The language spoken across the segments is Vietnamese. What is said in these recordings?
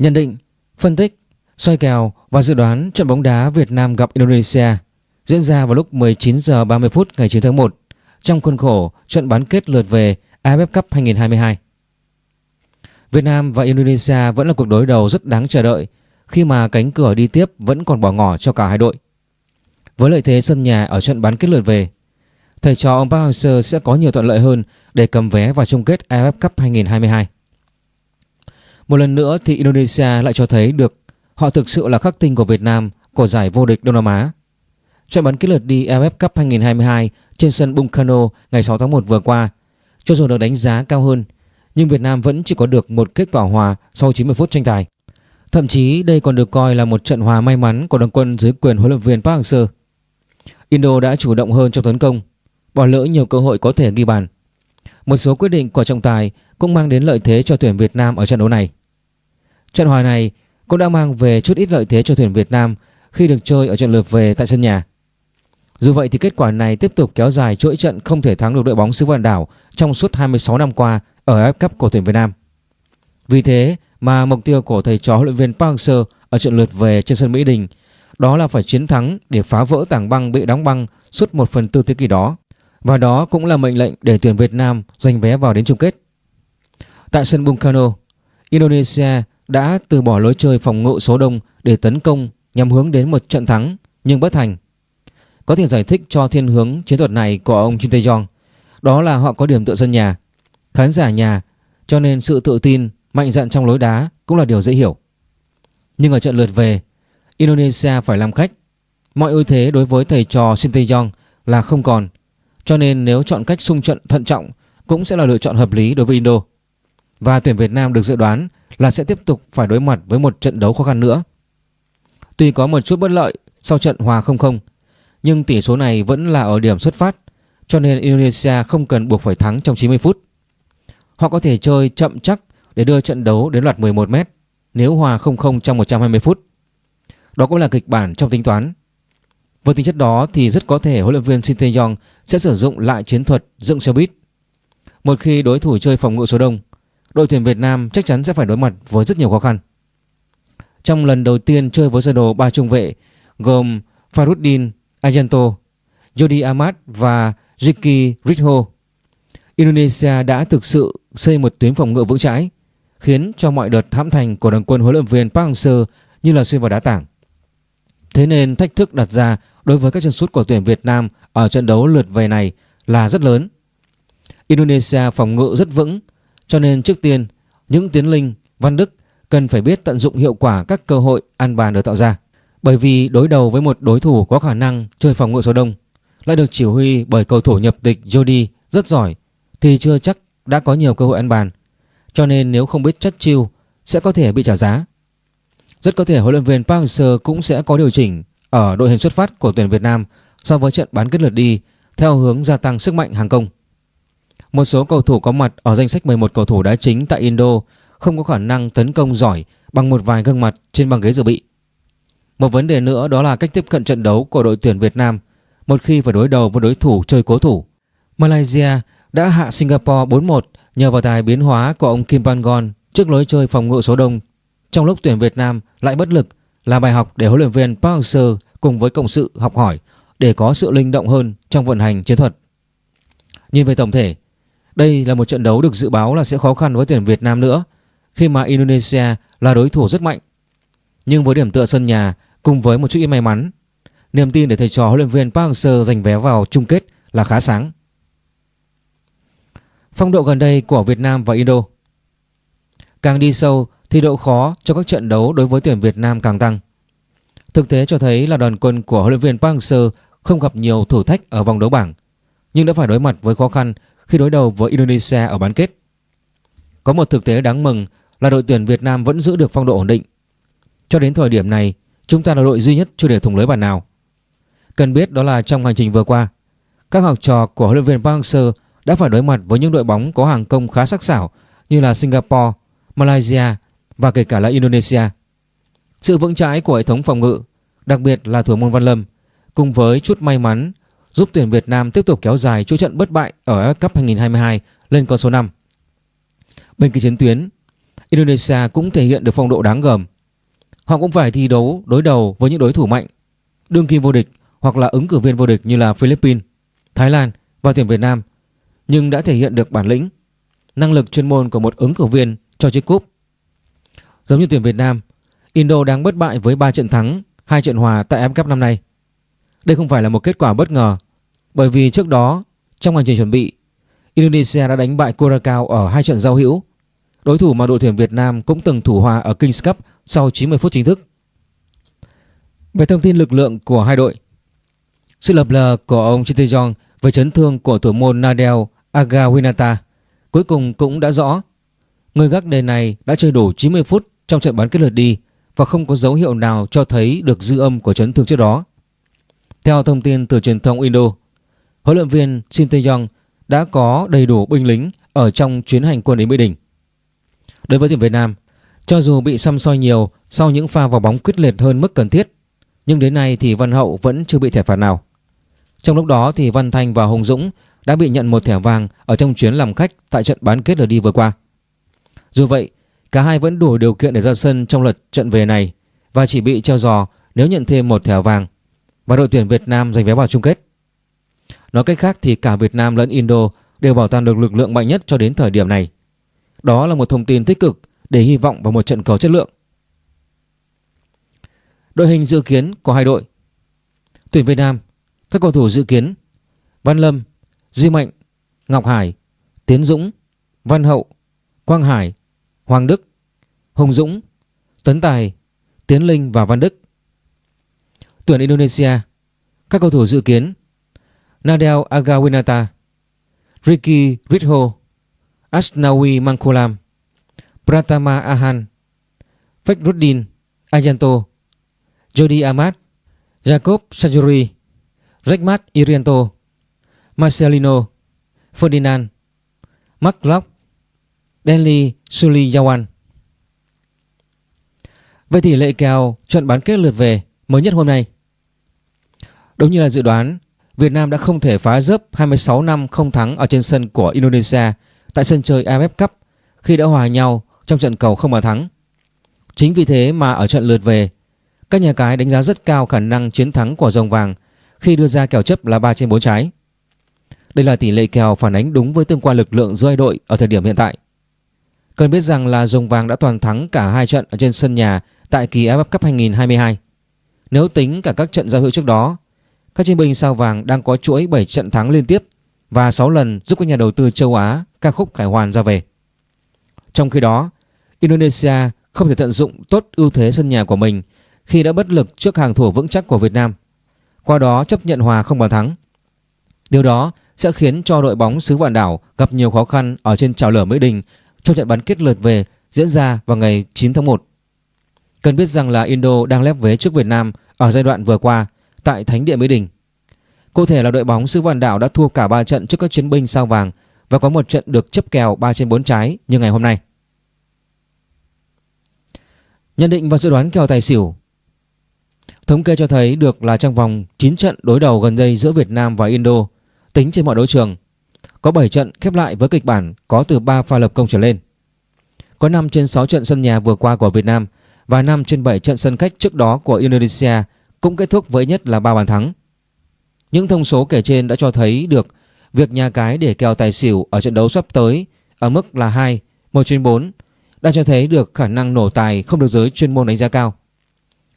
Nhận định, phân tích, soi kèo và dự đoán trận bóng đá Việt Nam gặp Indonesia diễn ra vào lúc 19 giờ 30 phút ngày 9 tháng 1 trong khuôn khổ trận bán kết lượt về AFF Cup 2022. Việt Nam và Indonesia vẫn là cuộc đối đầu rất đáng chờ đợi khi mà cánh cửa đi tiếp vẫn còn bỏ ngỏ cho cả hai đội. Với lợi thế sân nhà ở trận bán kết lượt về, thầy trò ông Park Hang-seo sẽ có nhiều thuận lợi hơn để cầm vé vào chung kết AFF Cup 2022. Một lần nữa thì Indonesia lại cho thấy được họ thực sự là khắc tinh của Việt Nam của giải vô địch Đông Nam Á. Trận bán kết lượt đi AFF Cup 2022 trên sân Bung Karno ngày 6 tháng 1 vừa qua, cho dù được đánh giá cao hơn, nhưng Việt Nam vẫn chỉ có được một kết quả hòa sau 90 phút tranh tài. Thậm chí đây còn được coi là một trận hòa may mắn của đồng quân dưới quyền huấn luyện viên Park Hang-seo. Indo đã chủ động hơn trong tấn công, bỏ lỡ nhiều cơ hội có thể ghi bàn. Một số quyết định của trọng tài cũng mang đến lợi thế cho tuyển Việt Nam ở trận đấu này. Trận hòa này cũng đã mang về chút ít lợi thế cho tuyển Việt Nam khi được chơi ở trận lượt về tại sân nhà. Dù vậy thì kết quả này tiếp tục kéo dài chuỗi trận không thể thắng được đội bóng xứ Vạn Đảo trong suốt 26 năm qua ở AFF Cup của tuyển Việt Nam. Vì thế mà mục tiêu của thầy trò huấn luyện viên Park Hang-seo ở trận lượt về trên sân Mỹ Đình đó là phải chiến thắng để phá vỡ tảng băng bị đóng băng suốt một phần tư thế kỷ đó. Và đó cũng là mệnh lệnh để tuyển Việt Nam giành vé vào đến chung kết. Tại sân Bung Karno, Indonesia đã từ bỏ lối chơi phòng ngự số đông để tấn công nhằm hướng đến một trận thắng nhưng bất thành. Có thể giải thích cho thiên hướng chiến thuật này của ông Kim Tae-yong đó là họ có điểm tựa sân nhà, khán giả nhà cho nên sự tự tin, mạnh dạn trong lối đá cũng là điều dễ hiểu. Nhưng ở trận lượt về, Indonesia phải làm khách. Mọi ưu thế đối với thầy trò Shin Tae-yong là không còn, cho nên nếu chọn cách xung trận thận trọng cũng sẽ là lựa chọn hợp lý đối với Indo. Và tuyển Việt Nam được dự đoán là sẽ tiếp tục phải đối mặt với một trận đấu khó khăn nữa. Tuy có một chút bất lợi sau trận hòa 0-0, nhưng tỷ số này vẫn là ở điểm xuất phát, cho nên Indonesia không cần buộc phải thắng trong 90 phút. Họ có thể chơi chậm chắc để đưa trận đấu đến loạt 11 mét nếu hòa 0-0 trong 120 phút. Đó cũng là kịch bản trong tính toán. Với tính chất đó thì rất có thể huấn luyện viên Shin Tae-yong sẽ sử dụng lại chiến thuật dựng xe buýt. Một khi đối thủ chơi phòng ngự số đông, đội tuyển Việt Nam chắc chắn sẽ phải đối mặt với rất nhiều khó khăn. Trong lần đầu tiên chơi với sơ đồ ba trung vệ gồm Faruddin Ayanto, Jody Ahmad và Ricky Ritho, Indonesia đã thực sự xây một tuyến phòng ngự vững chãi, khiến cho mọi đợt hãm thành của đoàn quân huấn luyện viên Park Hang-seo như là xuyên vào đá tảng. Thế nên thách thức đặt ra đối với các chân sút của tuyển Việt Nam ở trận đấu lượt về này là rất lớn. Indonesia phòng ngự rất vững, cho nên trước tiên những tiến linh, Văn Đức cần phải biết tận dụng hiệu quả các cơ hội ăn bàn được tạo ra. Bởi vì đối đầu với một đối thủ có khả năng chơi phòng ngự số đông lại được chỉ huy bởi cầu thủ nhập tịch Jody rất giỏi thì chưa chắc đã có nhiều cơ hội ăn bàn. Cho nên nếu không biết chất chiêu sẽ có thể bị trả giá. Rất có thể huấn luyện viên Park Hang-seo cũng sẽ có điều chỉnh ở đội hình xuất phát của tuyển Việt Nam so với trận bán kết lượt đi theo hướng gia tăng sức mạnh hàng công. Một số cầu thủ có mặt ở danh sách 11 cầu thủ đá chính tại Indo không có khả năng tấn công giỏi bằng một vài gương mặt trên băng ghế dự bị. Một vấn đề nữa đó là cách tiếp cận trận đấu của đội tuyển Việt Nam một khi phải đối đầu với đối thủ chơi cố thủ. Malaysia đã hạ Singapore 4-1 nhờ vào tài biến hóa của ông Kim Pangon trước lối chơi phòng ngự số đông trong lúc tuyển Việt Nam lại bất lực là bài học để huấn luyện viên Park Hang-seo cùng với cộng sự học hỏi để có sự linh động hơn trong vận hành chiến thuật. Nhìn về tổng thể, đây là một trận đấu được dự báo là sẽ khó khăn với tuyển Việt Nam nữa khi mà Indonesia là đối thủ rất mạnh. Nhưng với điểm tựa sân nhà cùng với một chút ít may mắn, niềm tin để thầy trò huấn luyện viên Park Hang-seo giành vé vào chung kết là khá sáng. Phong độ gần đây của Việt Nam và Indo Càng đi sâu thì độ khó cho các trận đấu đối với tuyển Việt Nam càng tăng. Thực tế cho thấy là đoàn quân của huấn luyện viên Park Hang-seo không gặp nhiều thử thách ở vòng đấu bảng, nhưng đã phải đối mặt với khó khăn khi đối đầu với Indonesia ở bán kết. Có một thực tế đáng mừng là đội tuyển Việt Nam vẫn giữ được phong độ ổn định. Cho đến thời điểm này, chúng ta là đội duy nhất chưa để thủng lưới bàn nào. Cần biết đó là trong hành trình vừa qua, các học trò của huấn luyện viên Park Hang-seo đã phải đối mặt với những đội bóng có hàng công khá sắc sảo như là Singapore, Malaysia và kể cả là Indonesia. Sự vững chãi của hệ thống phòng ngự, đặc biệt là thủ môn Văn Lâm, cùng với chút may mắn giúp tuyển Việt Nam tiếp tục kéo dài chuỗi trận bất bại ở AFF Cup 2022 lên con số 5. Bên kia chiến tuyến, Indonesia cũng thể hiện được phong độ đáng gờm. Họ cũng phải thi đấu đối đầu với những đối thủ mạnh, đương kim vô địch hoặc là ứng cử viên vô địch như là Philippines, Thái Lan và tuyển Việt Nam, nhưng đã thể hiện được bản lĩnh, năng lực chuyên môn của một ứng cử viên cho chiếc cúp. Giống như tuyển Việt Nam, Indo đang bất bại với 3 trận thắng, 2 trận hòa tại AFF Cup năm nay. Đây không phải là một kết quả bất ngờ, bởi vì trước đó trong hành trình chuẩn bị, Indonesia đã đánh bại Curacao ở hai trận giao hữu. Đối thủ mà đội tuyển Việt Nam cũng từng thủ hòa ở Kings Cup sau 90 phút chính thức. Về thông tin lực lượng của hai đội, sự lập lờ của ông Chitejong về chấn thương của thủ môn Nadel Agawinata cuối cùng cũng đã rõ. Người gác đề này đã chơi đủ 90 phút trong trận bán kết lượt đi và không có dấu hiệu nào cho thấy được dư âm của chấn thương trước đó. Theo thông tin từ truyền thông Indo, huấn luyện viên Shin Tae-yong đã có đầy đủ binh lính ở trong chuyến hành quân đến Mỹ Đình. Đối với tuyển Việt Nam, cho dù bị xăm soi nhiều sau những pha vào bóng quyết liệt hơn mức cần thiết, nhưng đến nay thì Văn Hậu vẫn chưa bị thẻ phạt nào. Trong lúc đó thì Văn Thanh và Hùng Dũng đã bị nhận một thẻ vàng ở trong chuyến làm khách tại trận bán kết lượt đi vừa qua. Dù vậy, cả hai vẫn đủ điều kiện để ra sân trong lượt trận về này và chỉ bị treo giò nếu nhận thêm một thẻ vàng và đội tuyển Việt Nam giành vé vào chung kết. Nói cách khác thì cả Việt Nam lẫn Indo đều bảo toàn được lực lượng mạnh nhất cho đến thời điểm này. Đó là một thông tin tích cực để hy vọng vào một trận cầu chất lượng. Đội hình dự kiến của hai đội Tuyển Việt Nam Các cầu thủ dự kiến Văn Lâm, Duy Mạnh, Ngọc Hải, Tiến Dũng, Văn Hậu, Quang Hải, Hoàng Đức, Hùng Dũng, Tuấn Tài, Tiến Linh và Văn Đức Tuyển Indonesia. Các cầu thủ dự kiến Nadel Agawinata Ricky Ritho Asnawi Mangkulam Pratama Ahan Fekruddin Ayanto Jody Ahmad, Jacob Sajuri Rekmat Irianto Marcelino Ferdinand Mark Locke Denli Suliyawan Về tỷ lệ kèo trận bán kết lượt về mới nhất hôm nay Đúng như là dự đoán Việt Nam đã không thể phá rớp 26 năm không thắng ở trên sân của Indonesia tại sân chơi AFF Cup khi đã hòa nhau trong trận cầu không bàn thắng. Chính vì thế mà ở trận lượt về, các nhà cái đánh giá rất cao khả năng chiến thắng của dòng vàng khi đưa ra kèo chấp là 3 trên 4 trái. Đây là tỷ lệ kèo phản ánh đúng với tương quan lực lượng giữa hai đội ở thời điểm hiện tại. Cần biết rằng là dòng vàng đã toàn thắng cả hai trận ở trên sân nhà tại kỳ AFF Cup 2022. Nếu tính cả các trận giao hữu trước đó các chiến binh sao vàng đang có chuỗi 7 trận thắng liên tiếp và 6 lần giúp các nhà đầu tư châu Á ca khúc khải hoàn ra về. Trong khi đó, Indonesia không thể tận dụng tốt ưu thế sân nhà của mình khi đã bất lực trước hàng thủ vững chắc của Việt Nam. Qua đó chấp nhận hòa không bàn thắng. Điều đó sẽ khiến cho đội bóng xứ Vạn Đảo gặp nhiều khó khăn ở trên trào lửa Mỹ Đình trong trận bán kết lượt về diễn ra vào ngày 9 tháng 1. Cần biết rằng là Indo đang lép vế trước Việt Nam ở giai đoạn vừa qua tại Thánh địa Mỹ Đình. Cụ thể là đội bóng xứ Vạn Đảo đã thua cả 3 trận trước các chiến binh sao vàng và có một trận được chấp kèo 3 trên 4 trái như ngày hôm nay. Nhận định và dự đoán kèo tài xỉu Thống kê cho thấy được là trong vòng 9 trận đối đầu gần đây giữa Việt Nam và Indo, tính trên mọi đấu trường, có 7 trận khép lại với kịch bản có từ 3 pha lập công trở lên. Có 5 trên 6 trận sân nhà vừa qua của Việt Nam và 5 trên 7 trận sân khách trước đó của Indonesia cũng kết thúc với nhất là 3 bàn thắng. Những thông số kể trên đã cho thấy được việc nhà cái để kèo tài xỉu ở trận đấu sắp tới ở mức là 2, 1 trên 4 đã cho thấy được khả năng nổ tài không được giới chuyên môn đánh giá cao.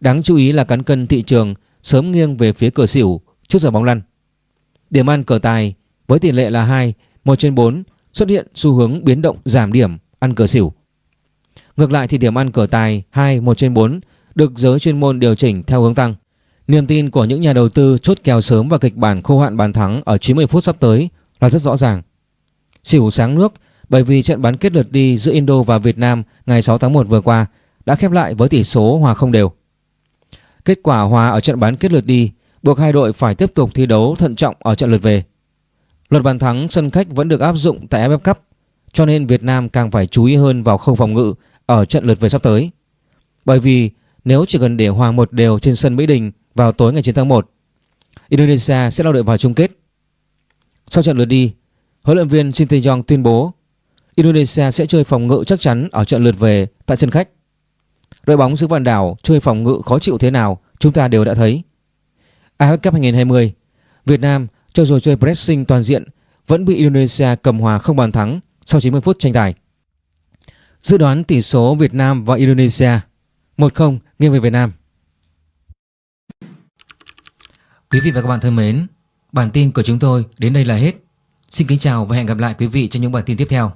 Đáng chú ý là cán cân thị trường sớm nghiêng về phía cửa xỉu trước giờ bóng lăn. Điểm ăn cờ tài với tỷ lệ là 2, 1 trên 4 xuất hiện xu hướng biến động giảm điểm ăn cờ xỉu. Ngược lại thì điểm ăn cờ tài 2, 1 trên 4 được giới chuyên môn điều chỉnh theo hướng tăng. Niềm tin của những nhà đầu tư chốt kèo sớm và kịch bản khô hạn bàn thắng ở 90 phút sắp tới là rất rõ ràng. Xỉu sáng nước bởi vì trận bán kết lượt đi giữa Indo và Việt Nam ngày 6 tháng 1 vừa qua đã khép lại với tỷ số hòa không đều. Kết quả hòa ở trận bán kết lượt đi buộc hai đội phải tiếp tục thi đấu thận trọng ở trận lượt về. Luật bàn thắng sân khách vẫn được áp dụng tại AFF Cup cho nên Việt Nam càng phải chú ý hơn vào khâu phòng ngự ở trận lượt về sắp tới. Bởi vì nếu chỉ cần để hòa một đều trên sân Mỹ Đình vào tối ngày 9 tháng 1. Indonesia sẽ lao đội vào chung kết. Sau trận lượt đi, huấn luyện viên Shin Tae-yong tuyên bố Indonesia sẽ chơi phòng ngự chắc chắn ở trận lượt về tại sân khách. Đội bóng xứ Vạn Đảo chơi phòng ngự khó chịu thế nào chúng ta đều đã thấy. AFF Cup 2020, Việt Nam cho dù chơi pressing toàn diện vẫn bị Indonesia cầm hòa không bàn thắng sau 90 phút tranh tài. Dự đoán tỷ số Việt Nam và Indonesia 1-0 nghiêng về Việt Nam. Quý vị và các bạn thân mến, bản tin của chúng tôi đến đây là hết. Xin kính chào và hẹn gặp lại quý vị trong những bản tin tiếp theo.